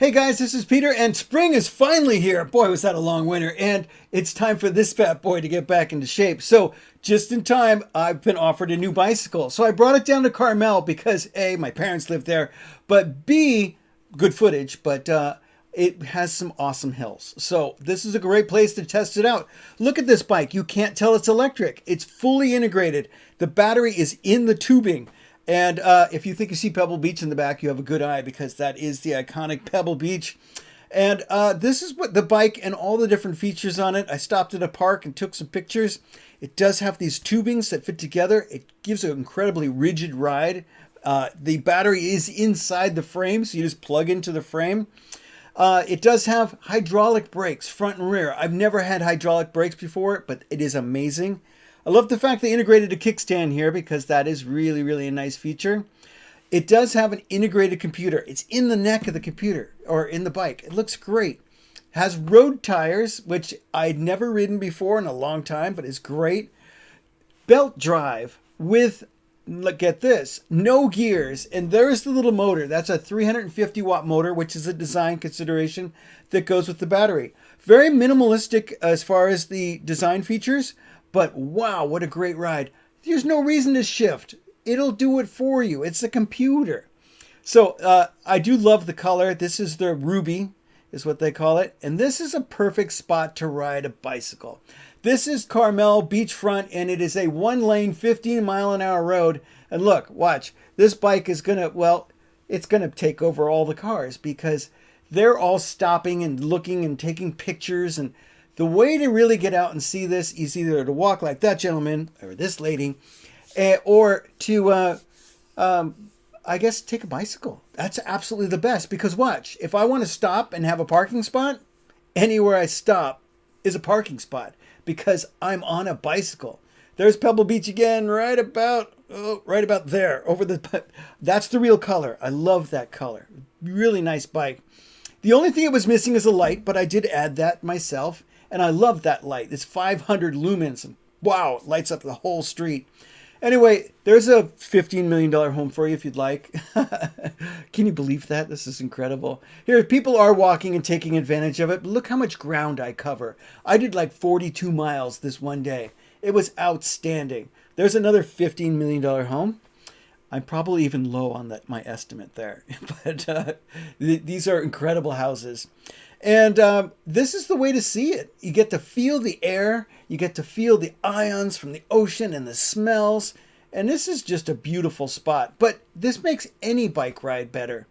Hey guys, this is Peter, and spring is finally here. Boy, was that a long winter, and it's time for this fat boy to get back into shape. So, just in time, I've been offered a new bicycle. So, I brought it down to Carmel because A, my parents live there, but B, good footage, but uh, it has some awesome hills. So, this is a great place to test it out. Look at this bike. You can't tell it's electric, it's fully integrated. The battery is in the tubing. And uh, if you think you see Pebble Beach in the back, you have a good eye because that is the iconic Pebble Beach. And uh, this is what the bike and all the different features on it. I stopped at a park and took some pictures. It does have these tubings that fit together. It gives an incredibly rigid ride. Uh, the battery is inside the frame, so you just plug into the frame. Uh, it does have hydraulic brakes, front and rear. I've never had hydraulic brakes before, but it is amazing. I love the fact they integrated a kickstand here because that is really, really a nice feature. It does have an integrated computer. It's in the neck of the computer or in the bike. It looks great. Has road tires, which I'd never ridden before in a long time, but is great. Belt drive with, look at this, no gears. And there's the little motor. That's a 350 watt motor, which is a design consideration that goes with the battery. Very minimalistic as far as the design features, but wow, what a great ride. There's no reason to shift. It'll do it for you. It's a computer. So uh, I do love the color. This is the Ruby, is what they call it. And this is a perfect spot to ride a bicycle. This is Carmel beachfront, and it is a one lane, 15 mile an hour road. And look, watch. This bike is to, well, it's to take over all the cars because they're all stopping and looking and taking pictures and the way to really get out and see this is either to walk like that gentleman or this lady, uh, or to, uh, um, I guess, take a bicycle. That's absolutely the best because watch, if I want to stop and have a parking spot, anywhere I stop is a parking spot because I'm on a bicycle. There's Pebble Beach again, right about oh, right about there over the. That's the real color. I love that color. Really nice bike. The only thing it was missing is a light, but I did add that myself. And I love that light. It's 500 lumens. And wow, it lights up the whole street. Anyway, there's a $15 million home for you if you'd like. Can you believe that? This is incredible. Here, people are walking and taking advantage of it, but look how much ground I cover. I did like 42 miles this one day. It was outstanding. There's another $15 million home. I'm probably even low on that my estimate there, but uh, th these are incredible houses. And um, this is the way to see it. You get to feel the air, you get to feel the ions from the ocean and the smells. And this is just a beautiful spot. But this makes any bike ride better.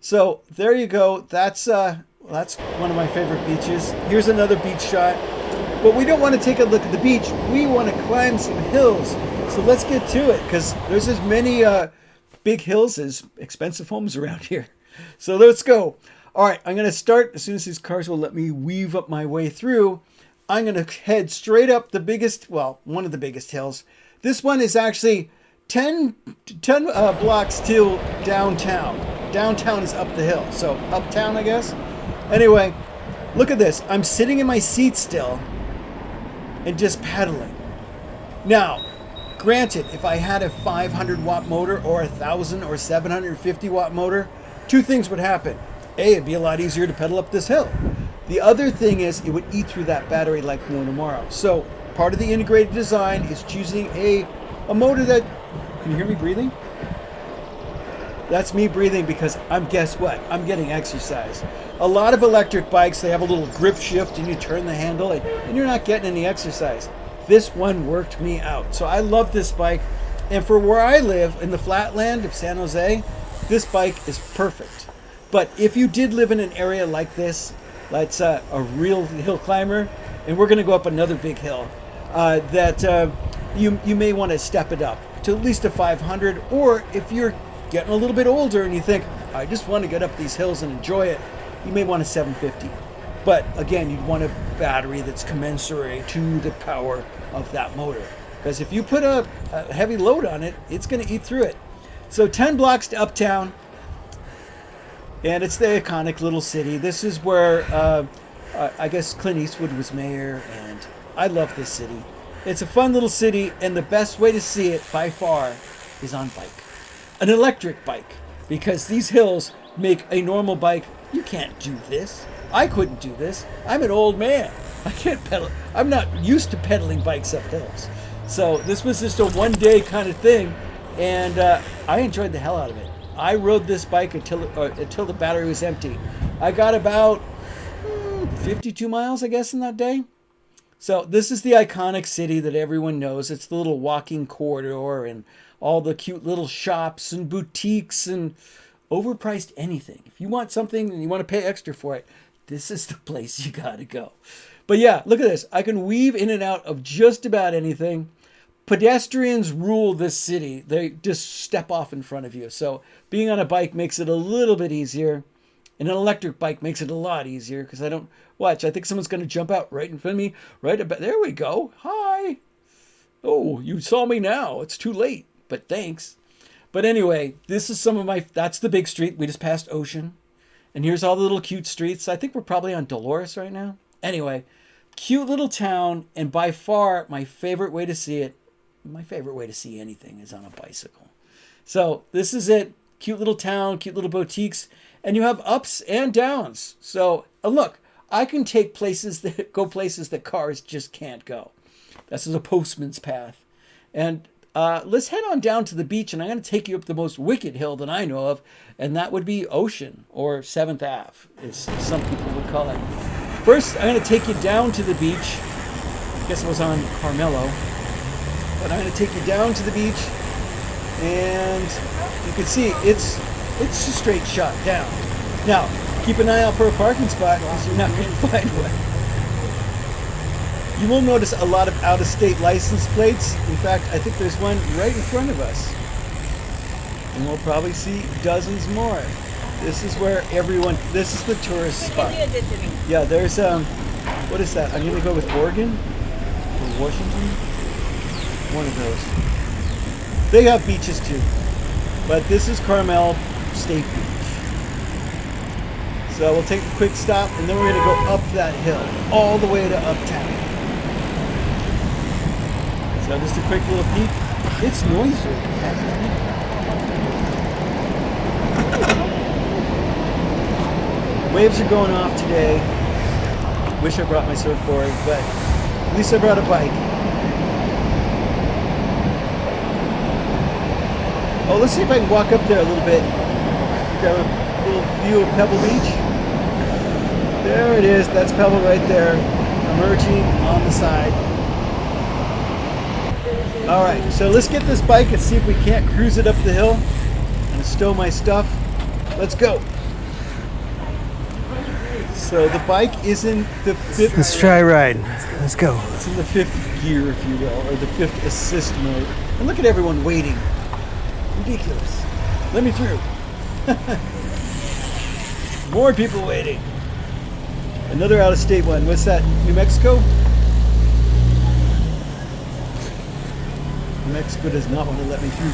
So there you go. That's uh, that's one of my favorite beaches. Here's another beach shot. But we don't want to take a look at the beach. We want to climb some hills. So let's get to it because there's as many uh, big hills as expensive homes around here. So let's go. All right, I'm going to start as soon as these cars will let me weave up my way through. I'm going to head straight up the biggest, well, one of the biggest hills. This one is actually 10, 10 uh, blocks till downtown. Downtown is up the hill, so uptown, I guess. Anyway, look at this. I'm sitting in my seat still and just pedaling. Now, granted, if I had a 500 watt motor or a 1000 or 750 watt motor, two things would happen. A, it'd be a lot easier to pedal up this hill. The other thing is it would eat through that battery like no tomorrow. So part of the integrated design is choosing a, a motor that, can you hear me breathing? That's me breathing because I'm, guess what? I'm getting exercise. A lot of electric bikes, they have a little grip shift and you turn the handle and, and you're not getting any exercise. This one worked me out. So I love this bike. And for where I live in the flatland of San Jose, this bike is perfect. But if you did live in an area like this, that's uh, a real hill climber, and we're going to go up another big hill, uh, that uh, you, you may want to step it up to at least a 500. Or if you're getting a little bit older and you think, I just want to get up these hills and enjoy it, you may want a 750. But again, you'd want a battery that's commensurate to the power of that motor. Because if you put a, a heavy load on it, it's going to eat through it. So 10 blocks to Uptown, and it's the iconic little city. This is where uh, I guess Clint Eastwood was mayor, and I love this city. It's a fun little city, and the best way to see it by far is on bike, an electric bike, because these hills make a normal bike You can't do this. I couldn't do this. I'm an old man. I can't pedal. I'm not used to pedaling bikes up hills. So this was just a one day kind of thing, and uh, I enjoyed the hell out of it. I rode this bike until uh, until the battery was empty. I got about hmm, 52 miles, I guess, in that day. So this is the iconic city that everyone knows. It's the little walking corridor and all the cute little shops and boutiques and overpriced anything. If you want something and you want to pay extra for it, this is the place you got to go. But yeah, look at this. I can weave in and out of just about anything. Pedestrians rule this city. They just step off in front of you. So being on a bike makes it a little bit easier. And an electric bike makes it a lot easier because I don't watch. I think someone's going to jump out right in front of me. Right about there we go. Hi. Oh, you saw me now. It's too late, but thanks. But anyway, this is some of my. That's the big street. We just passed Ocean, and here's all the little cute streets. I think we're probably on Dolores right now. Anyway, cute little town, and by far my favorite way to see it. My favorite way to see anything is on a bicycle. So this is it. Cute little town, cute little boutiques and you have ups and downs. So uh, look, I can take places that go places that cars just can't go. This is a postman's path. And uh, let's head on down to the beach, and I'm going to take you up the most wicked hill that I know of, and that would be Ocean, or 7th Ave, as some people would call it. First, I'm going to take you down to the beach. I guess it was on Carmelo. But I'm going to take you down to the beach, and you can see it's it's a straight shot down. Now, keep an eye out for a parking spot because you're not going to find one. You will notice a lot of out-of-state license plates. In fact, I think there's one right in front of us. And we'll probably see dozens more. This is where everyone, this is the tourist spot. Yeah, there's, um, what is that? I'm going to go with Oregon or Washington. One of those. They have beaches too. But this is Carmel State Beach. So we'll take a quick stop and then we're to go up that hill all the way to uptown. So just a quick little peek. It's noisy. Waves are going off today. Wish I brought my surfboard, but at least I brought a bike. Oh, let's see if I can walk up there a little bit grab a little view of Pebble Beach. There it is. That's Pebble right there, emerging on the side. All right, so let's get this bike and see if we can't cruise it up the hill and stow my stuff. Let's go. So the bike is in the fifth. Let's try ride. Let's go. It's in the fifth gear, if you will, or the fifth assist mode. And look at everyone waiting. Ridiculous. Let me through. More people waiting. Another out of state one. What's that? New Mexico? New Mexico does not want to let me through.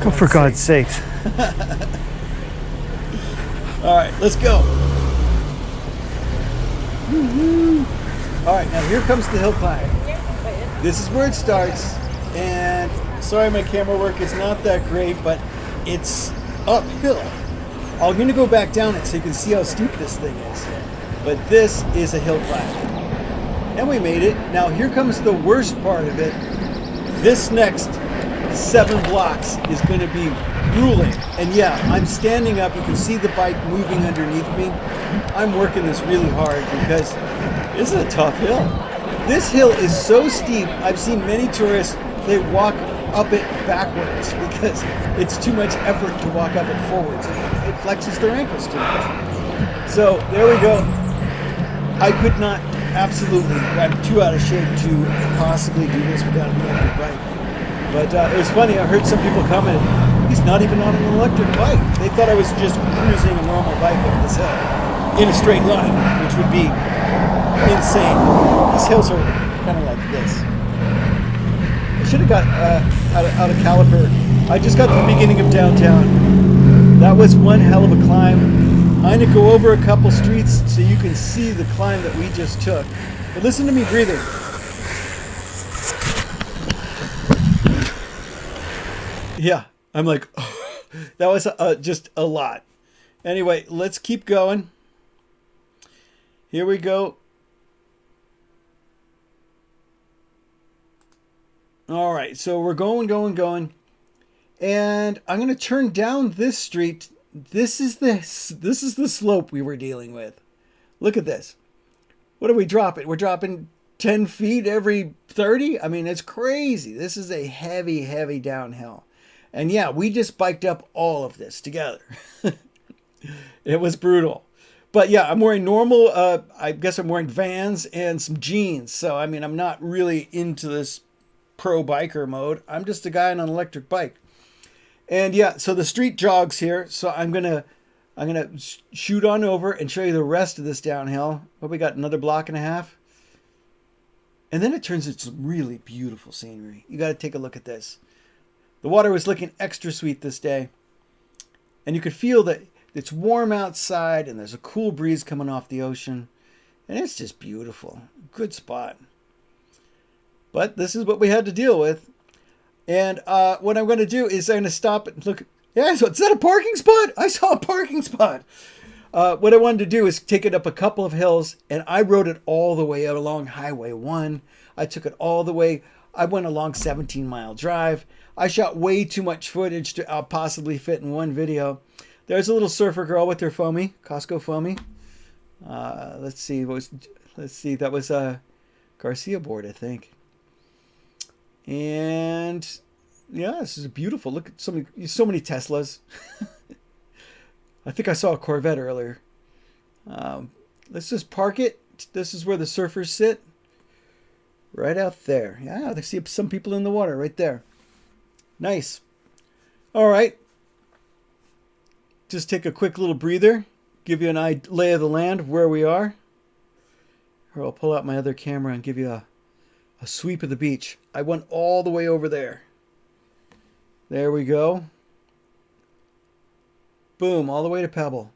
For, oh, for God's sake. sakes. All right, let's go. All right, now here comes the hill climb. This is where it starts. And sorry, my camera work is not that great, but it's uphill. I'm to go back down it so you can see how steep this thing is. But this is a hill climb. And we made it. Now here comes the worst part of it. This next seven blocks is going to be grueling. And yeah, I'm standing up. You can see the bike moving underneath me. I'm working this really hard because this is a tough hill. This hill is so steep. I've seen many tourists, they walk up it backwards because it's too much effort to walk up it forwards. It flexes their ankles too much. So there we go. I could not absolutely, I'm too out of shape to possibly do this without an electric bike. But uh, it was funny, I heard some people comment, he's not even on an electric bike. They thought I was just cruising a normal bike up this hill in a straight line, which would be insane. These hills are kind of like this I should have got uh, out, of, out of caliper. I just got to the beginning of downtown. That was one hell of a climb. I'm going to go over a couple streets so you can see the climb that we just took. But listen to me breathing. Yeah, I'm like, oh, that was uh, just a lot. Anyway, let's keep going. Here we go. All right, so we're going, going, going. And I'm going to turn down this street. This is this. This is the slope we were dealing with. Look at this. What are we dropping? We're dropping 10 feet every 30? I mean, it's crazy. This is a heavy, heavy downhill. And yeah, we just biked up all of this together. it was brutal. But yeah, I'm wearing normal, uh, I guess I'm wearing Vans and some jeans. So, I mean, I'm not really into this pro biker mode. I'm just a guy on an electric bike. And yeah, so the street jogs here. So I'm going to I'm going to shoot on over and show you the rest of this downhill. What we got another block and a half. And then it turns into some really beautiful scenery. You got to take a look at this. The water was looking extra sweet this day. And you could feel that it's warm outside and there's a cool breeze coming off the ocean. And it's just beautiful. Good spot. But this is what we had to deal with. And uh, what I'm going to do is I'm going to stop and look. Yeah, so is that a parking spot? I saw a parking spot. Uh, what I wanted to do is take it up a couple of hills, and I rode it all the way along Highway 1. I took it all the way. I went along 17 Mile Drive. I shot way too much footage to uh, possibly fit in one video. There's a little surfer girl with her foamy, Costco foamy. Uh, let's see, what was, let's see, that was a Garcia board, I think. And yeah, this is beautiful. Look at so many, so many Teslas. I think I saw a Corvette earlier. Um, let's just park it. This is where the surfers sit. Right out there. Yeah, I see some people in the water right there. Nice. All right. Just take a quick little breather. Give you an eye lay of the land where we are. Or I'll pull out my other camera and give you a, a sweep of the beach. I went all the way over there. There we go. Boom, all the way to Pebble.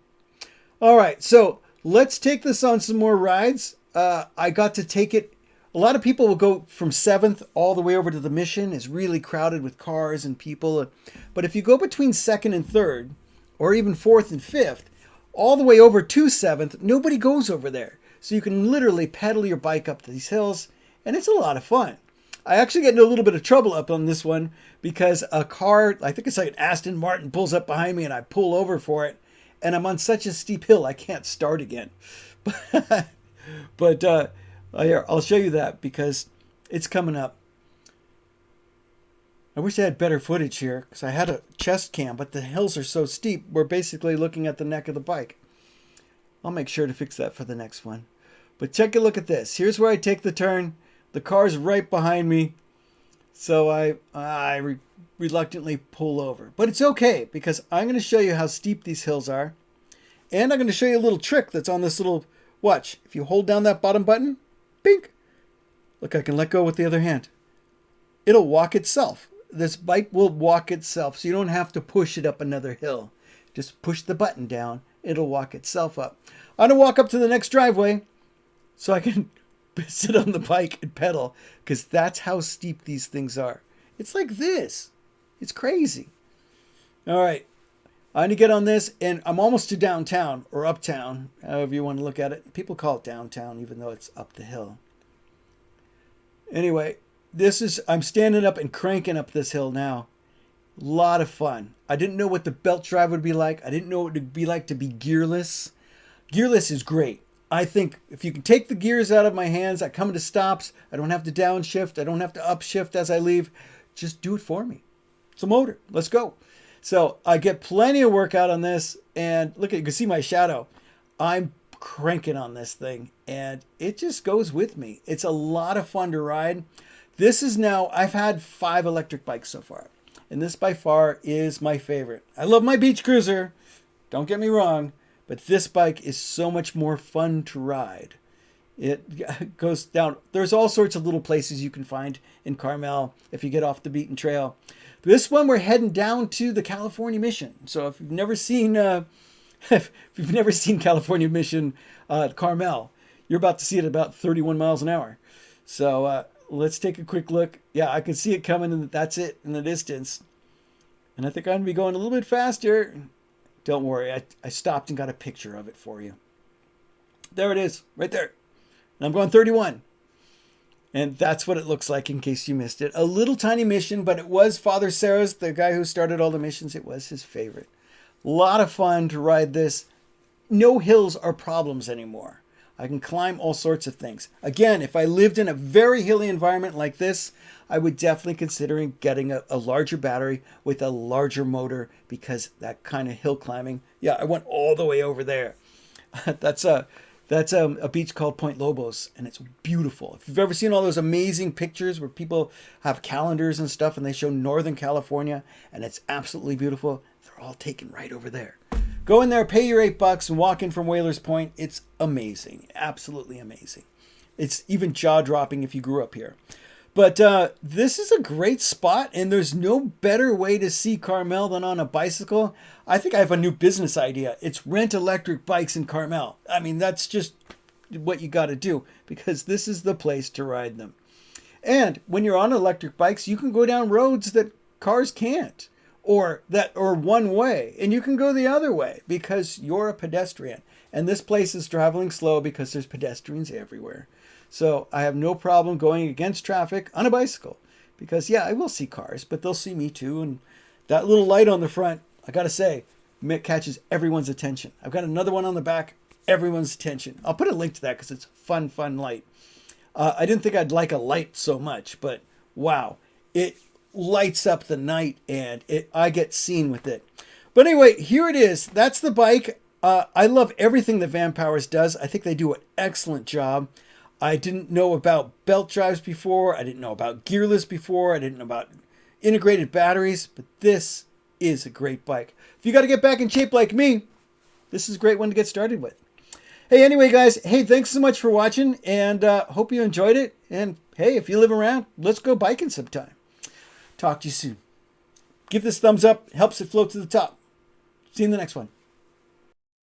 All right, so let's take this on some more rides. Uh, I got to take it. A lot of people will go from 7th all the way over to the Mission. It's really crowded with cars and people. But if you go between 2nd and 3rd, or even 4th and 5th, all the way over to 7th, nobody goes over there. So you can literally pedal your bike up these hills, and it's a lot of fun. I actually get into a little bit of trouble up on this one because a car, I think it's like an Aston Martin, pulls up behind me and I pull over for it. And I'm on such a steep hill, I can't start again. but uh, I'll show you that because it's coming up. I wish I had better footage here because I had a chest cam, but the hills are so steep, we're basically looking at the neck of the bike. I'll make sure to fix that for the next one. But take a look at this. Here's where I take the turn. The car's right behind me. So I, I re reluctantly pull over. But it's okay because I'm going to show you how steep these hills are. And I'm going to show you a little trick that's on this little watch. If you hold down that bottom button, pink. Look, I can let go with the other hand. It'll walk itself. This bike will walk itself, so you don't have to push it up another hill. Just push the button down. It'll walk itself up. I'm going to walk up to the next driveway so I can sit on the bike and pedal because that's how steep these things are. It's like this. It's crazy. All right. I need to get on this, and I'm almost to downtown or uptown, however you want to look at it. People call it downtown, even though it's up the hill. Anyway, this is, I'm standing up and cranking up this hill now. A lot of fun. I didn't know what the belt drive would be like. I didn't know what it would be like to be gearless. Gearless is great. I think if you can take the gears out of my hands, I come into stops. I don't have to downshift. I don't have to upshift as I leave. Just do it for me. It's a motor. Let's go. So I get plenty of workout on this. And look, at you can see my shadow. I'm cranking on this thing and it just goes with me. It's a lot of fun to ride. This is now, I've had five electric bikes so far. And this by far is my favorite. I love my beach cruiser. Don't get me wrong. But this bike is so much more fun to ride. It goes down. There's all sorts of little places you can find in Carmel if you get off the beaten trail. This one we're heading down to the California Mission. So if you've never seen, uh, if you've never seen California Mission uh, Carmel, you're about to see it at about 31 miles an hour. So uh, let's take a quick look. Yeah, I can see it coming, and that's it in the distance. And I think I'm gonna be going a little bit faster Don't worry, I, I stopped and got a picture of it for you. There it is, right there. And I'm going 31. And that's what it looks like in case you missed it. A little tiny mission, but it was Father Serra's, the guy who started all the missions. It was his favorite. A lot of fun to ride this. No hills are problems anymore. I can climb all sorts of things. Again, if I lived in a very hilly environment like this, I would definitely consider getting a, a larger battery with a larger motor because that kind of hill climbing. Yeah, I went all the way over there. That's a that's a, a, beach called Point Lobos, and it's beautiful. If you've ever seen all those amazing pictures where people have calendars and stuff and they show Northern California, and it's absolutely beautiful, they're all taken right over there. Go in there, pay your eight bucks, and walk in from Whalers Point. It's amazing, absolutely amazing. It's even jaw dropping if you grew up here. But uh, this is a great spot, and there's no better way to see Carmel than on a bicycle. I think I have a new business idea. It's rent electric bikes in Carmel. I mean, that's just what you got to do because this is the place to ride them. And when you're on electric bikes, you can go down roads that cars can't or that or one way and you can go the other way because you're a pedestrian and this place is traveling slow because there's pedestrians everywhere so I have no problem going against traffic on a bicycle because, yeah, I will see cars, but they'll see me too. And that little light on the front, I got to say, it catches everyone's attention. I've got another one on the back, everyone's attention. I'll put a link to that because it's fun, fun light. Uh, I didn't think I'd like a light so much, but wow, it lights up the night and it I get seen with it. But anyway, here it is. That's the bike. Uh, I love everything that Van Powers does. I think they do an excellent job. I didn't know about belt drives before. I didn't know about gearless before. I didn't know about integrated batteries, but this is a great bike. If you got to get back in shape like me, this is a great one to get started with. Hey, anyway, guys, hey, thanks so much for watching and uh, hope you enjoyed it. And hey, if you live around, let's go biking sometime. Talk to you soon. Give this thumbs up, helps it float to the top. See you in the next one.